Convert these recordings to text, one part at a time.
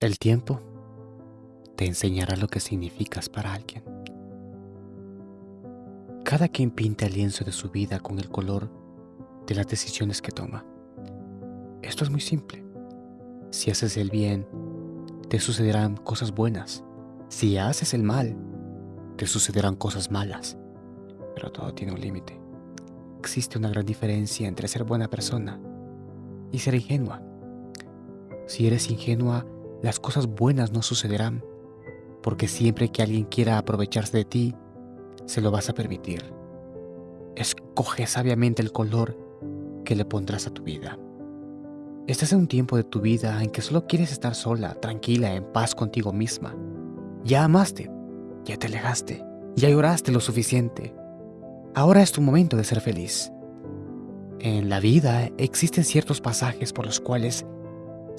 El tiempo te enseñará lo que significas para alguien. Cada quien pinta el lienzo de su vida con el color de las decisiones que toma. Esto es muy simple. Si haces el bien, te sucederán cosas buenas. Si haces el mal, te sucederán cosas malas. Pero todo tiene un límite. Existe una gran diferencia entre ser buena persona y ser ingenua. Si eres ingenua, las cosas buenas no sucederán, porque siempre que alguien quiera aprovecharse de ti, se lo vas a permitir. Escoge sabiamente el color que le pondrás a tu vida. Estás en un tiempo de tu vida en que solo quieres estar sola, tranquila, en paz contigo misma. Ya amaste, ya te alejaste, ya lloraste lo suficiente. Ahora es tu momento de ser feliz. En la vida existen ciertos pasajes por los cuales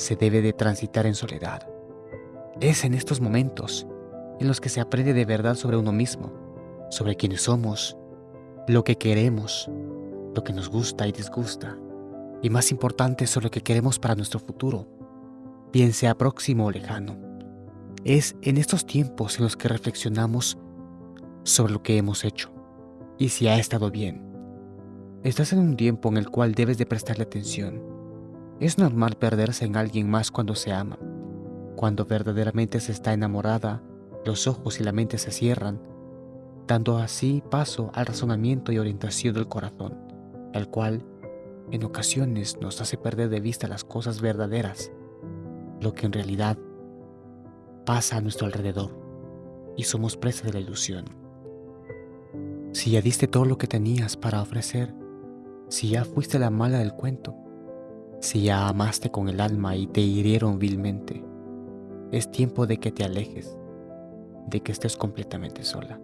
se debe de transitar en soledad. Es en estos momentos en los que se aprende de verdad sobre uno mismo, sobre quiénes somos, lo que queremos, lo que nos gusta y disgusta, y más importante sobre lo que queremos para nuestro futuro, bien sea próximo o lejano. Es en estos tiempos en los que reflexionamos sobre lo que hemos hecho y si ha estado bien. Estás en un tiempo en el cual debes de prestarle atención es normal perderse en alguien más cuando se ama. Cuando verdaderamente se está enamorada, los ojos y la mente se cierran, dando así paso al razonamiento y orientación del corazón, el cual en ocasiones nos hace perder de vista las cosas verdaderas, lo que en realidad pasa a nuestro alrededor, y somos presa de la ilusión. Si ya diste todo lo que tenías para ofrecer, si ya fuiste la mala del cuento, si ya amaste con el alma y te hirieron vilmente, es tiempo de que te alejes, de que estés completamente sola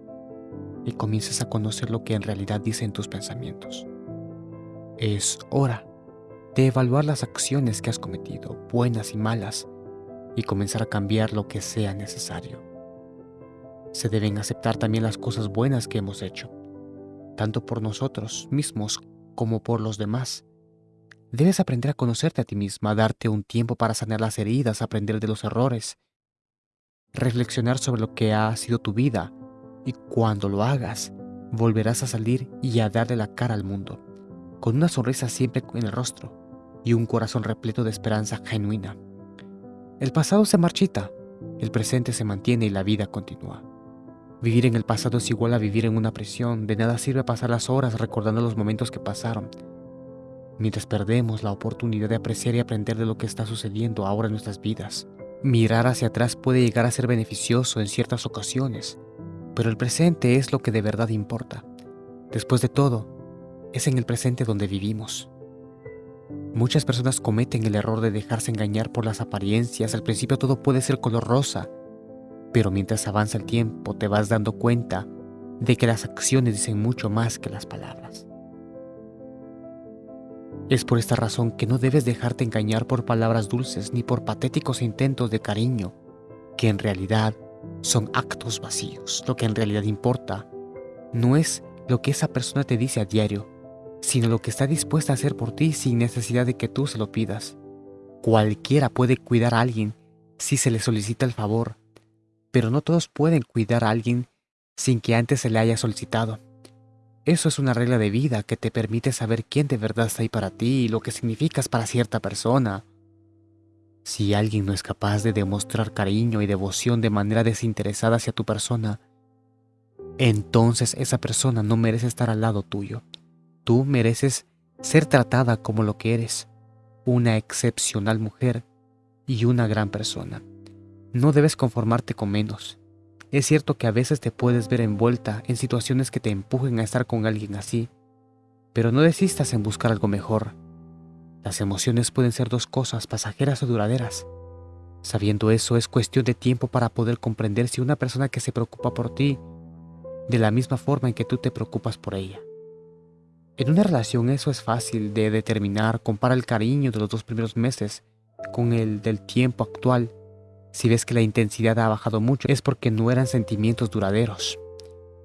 y comiences a conocer lo que en realidad dicen tus pensamientos. Es hora de evaluar las acciones que has cometido, buenas y malas, y comenzar a cambiar lo que sea necesario. Se deben aceptar también las cosas buenas que hemos hecho, tanto por nosotros mismos como por los demás, Debes aprender a conocerte a ti misma, darte un tiempo para sanar las heridas, aprender de los errores, reflexionar sobre lo que ha sido tu vida y cuando lo hagas, volverás a salir y a darle la cara al mundo, con una sonrisa siempre en el rostro y un corazón repleto de esperanza genuina. El pasado se marchita, el presente se mantiene y la vida continúa. Vivir en el pasado es igual a vivir en una prisión, de nada sirve pasar las horas recordando los momentos que pasaron, mientras perdemos la oportunidad de apreciar y aprender de lo que está sucediendo ahora en nuestras vidas. Mirar hacia atrás puede llegar a ser beneficioso en ciertas ocasiones, pero el presente es lo que de verdad importa. Después de todo, es en el presente donde vivimos. Muchas personas cometen el error de dejarse engañar por las apariencias. Al principio todo puede ser color rosa, pero mientras avanza el tiempo te vas dando cuenta de que las acciones dicen mucho más que las palabras. Es por esta razón que no debes dejarte engañar por palabras dulces ni por patéticos intentos de cariño, que en realidad son actos vacíos. Lo que en realidad importa no es lo que esa persona te dice a diario, sino lo que está dispuesta a hacer por ti sin necesidad de que tú se lo pidas. Cualquiera puede cuidar a alguien si se le solicita el favor, pero no todos pueden cuidar a alguien sin que antes se le haya solicitado. Eso es una regla de vida que te permite saber quién de verdad está ahí para ti y lo que significas para cierta persona. Si alguien no es capaz de demostrar cariño y devoción de manera desinteresada hacia tu persona, entonces esa persona no merece estar al lado tuyo. Tú mereces ser tratada como lo que eres, una excepcional mujer y una gran persona. No debes conformarte con menos. Es cierto que a veces te puedes ver envuelta en situaciones que te empujen a estar con alguien así, pero no desistas en buscar algo mejor. Las emociones pueden ser dos cosas, pasajeras o duraderas. Sabiendo eso, es cuestión de tiempo para poder comprender si una persona que se preocupa por ti, de la misma forma en que tú te preocupas por ella. En una relación eso es fácil de determinar, compara el cariño de los dos primeros meses con el del tiempo actual si ves que la intensidad ha bajado mucho es porque no eran sentimientos duraderos.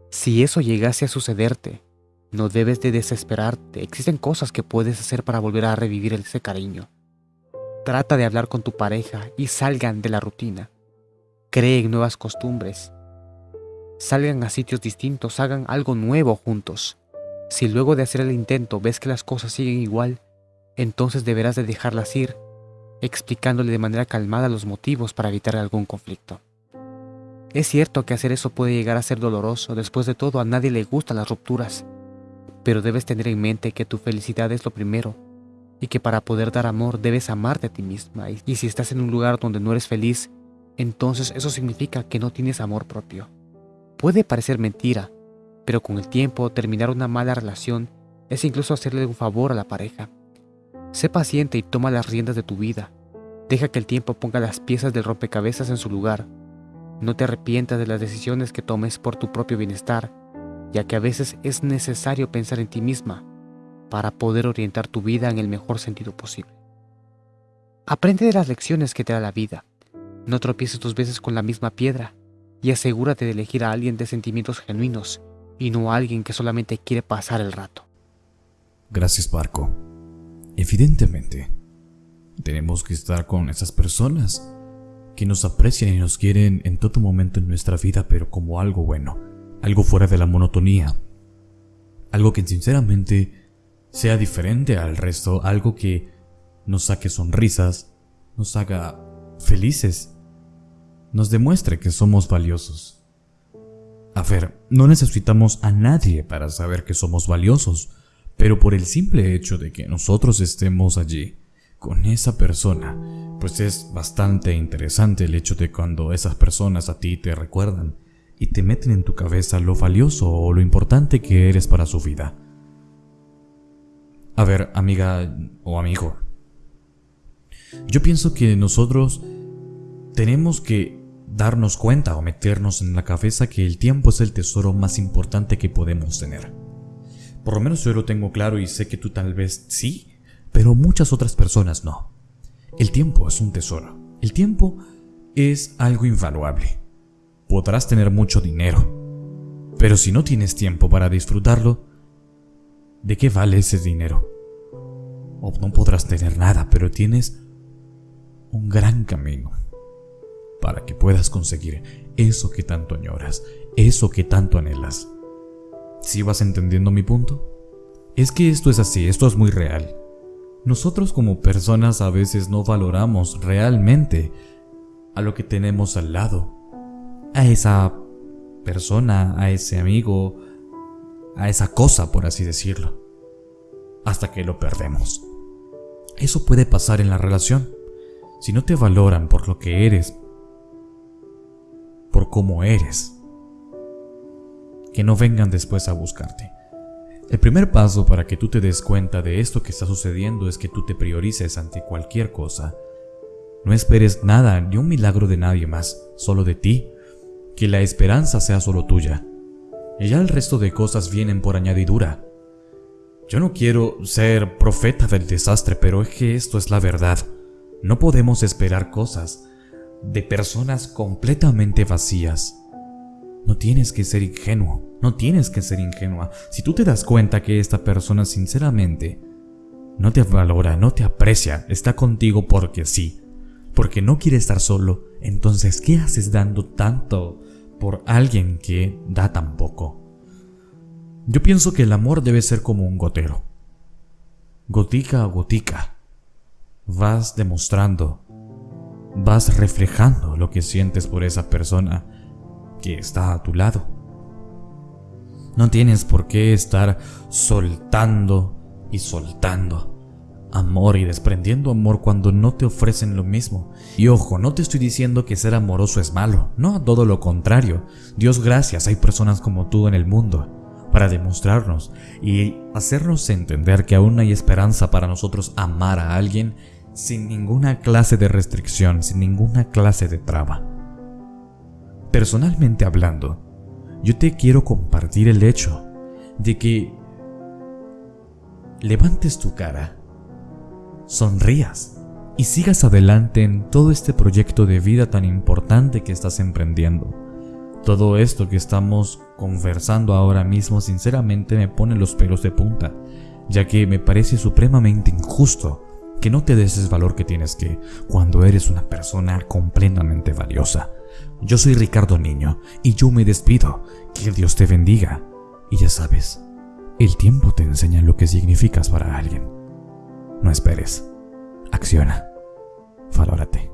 Si eso llegase a sucederte, no debes de desesperarte. Existen cosas que puedes hacer para volver a revivir ese cariño. Trata de hablar con tu pareja y salgan de la rutina. Creen nuevas costumbres. Salgan a sitios distintos, hagan algo nuevo juntos. Si luego de hacer el intento ves que las cosas siguen igual, entonces deberás de dejarlas ir, explicándole de manera calmada los motivos para evitar algún conflicto. Es cierto que hacer eso puede llegar a ser doloroso, después de todo a nadie le gustan las rupturas, pero debes tener en mente que tu felicidad es lo primero y que para poder dar amor debes amarte a ti misma. Y si estás en un lugar donde no eres feliz, entonces eso significa que no tienes amor propio. Puede parecer mentira, pero con el tiempo terminar una mala relación es incluso hacerle un favor a la pareja. Sé paciente y toma las riendas de tu vida. Deja que el tiempo ponga las piezas del rompecabezas en su lugar. No te arrepientas de las decisiones que tomes por tu propio bienestar, ya que a veces es necesario pensar en ti misma para poder orientar tu vida en el mejor sentido posible. Aprende de las lecciones que te da la vida. No tropieces dos veces con la misma piedra y asegúrate de elegir a alguien de sentimientos genuinos y no a alguien que solamente quiere pasar el rato. Gracias, Barco. Evidentemente, tenemos que estar con esas personas que nos aprecian y nos quieren en todo momento en nuestra vida, pero como algo bueno, algo fuera de la monotonía, algo que sinceramente sea diferente al resto, algo que nos saque sonrisas, nos haga felices, nos demuestre que somos valiosos. A ver, no necesitamos a nadie para saber que somos valiosos, pero por el simple hecho de que nosotros estemos allí con esa persona, pues es bastante interesante el hecho de cuando esas personas a ti te recuerdan y te meten en tu cabeza lo valioso o lo importante que eres para su vida. A ver, amiga o amigo. Yo pienso que nosotros tenemos que darnos cuenta o meternos en la cabeza que el tiempo es el tesoro más importante que podemos tener. Por lo menos yo lo tengo claro y sé que tú tal vez sí, pero muchas otras personas no. El tiempo es un tesoro. El tiempo es algo invaluable. Podrás tener mucho dinero, pero si no tienes tiempo para disfrutarlo, ¿de qué vale ese dinero? O no podrás tener nada, pero tienes un gran camino para que puedas conseguir eso que tanto añoras, eso que tanto anhelas. ¿Sí vas entendiendo mi punto? Es que esto es así, esto es muy real. Nosotros como personas a veces no valoramos realmente a lo que tenemos al lado, a esa persona, a ese amigo, a esa cosa, por así decirlo, hasta que lo perdemos. Eso puede pasar en la relación. Si no te valoran por lo que eres, por cómo eres, que no vengan después a buscarte. El primer paso para que tú te des cuenta de esto que está sucediendo es que tú te priorices ante cualquier cosa. No esperes nada ni un milagro de nadie más, solo de ti. Que la esperanza sea solo tuya. Y ya el resto de cosas vienen por añadidura. Yo no quiero ser profeta del desastre, pero es que esto es la verdad. No podemos esperar cosas de personas completamente vacías. No tienes que ser ingenuo, no tienes que ser ingenua. Si tú te das cuenta que esta persona sinceramente no te valora, no te aprecia, está contigo porque sí, porque no quiere estar solo, entonces ¿qué haces dando tanto por alguien que da tan poco? Yo pienso que el amor debe ser como un gotero. Gotica a gotica. Vas demostrando, vas reflejando lo que sientes por esa persona que está a tu lado. No tienes por qué estar soltando y soltando amor y desprendiendo amor cuando no te ofrecen lo mismo. Y ojo, no te estoy diciendo que ser amoroso es malo, no, todo lo contrario. Dios gracias, hay personas como tú en el mundo para demostrarnos y hacernos entender que aún hay esperanza para nosotros amar a alguien sin ninguna clase de restricción, sin ninguna clase de traba. Personalmente hablando, yo te quiero compartir el hecho de que levantes tu cara, sonrías y sigas adelante en todo este proyecto de vida tan importante que estás emprendiendo. Todo esto que estamos conversando ahora mismo sinceramente me pone los pelos de punta, ya que me parece supremamente injusto que no te des ese valor que tienes que cuando eres una persona completamente valiosa. Yo soy Ricardo Niño y yo me despido. Que Dios te bendiga. Y ya sabes, el tiempo te enseña lo que significas para alguien. No esperes. Acciona. Valórate.